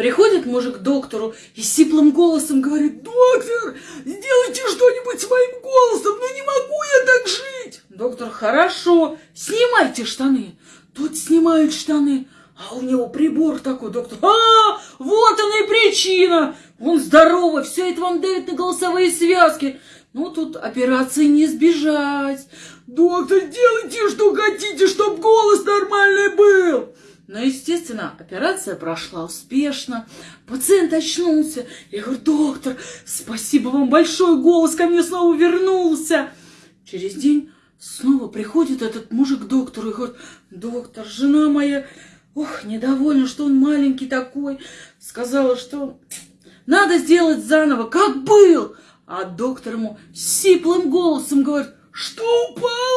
Приходит мужик к доктору и сиплым голосом говорит, «Доктор, сделайте что-нибудь с моим голосом, ну не могу я так жить!» Доктор, «Хорошо, снимайте штаны». Тот снимает штаны, а у него прибор такой, доктор, «А, вот она и причина! Он здоровый, все это вам дает на голосовые связки». Ну, тут операции не избежать. «Доктор, делайте, что хотите, чтобы голос нормальный был!» Но, естественно, операция прошла успешно. Пациент очнулся. Я говорю, доктор, спасибо вам большое, голос ко мне снова вернулся. Через день снова приходит этот мужик к доктору и говорит, доктор, жена моя, ох, недовольна, что он маленький такой. Сказала, что надо сделать заново, как был. А доктор ему сиплым голосом говорит, что пропало.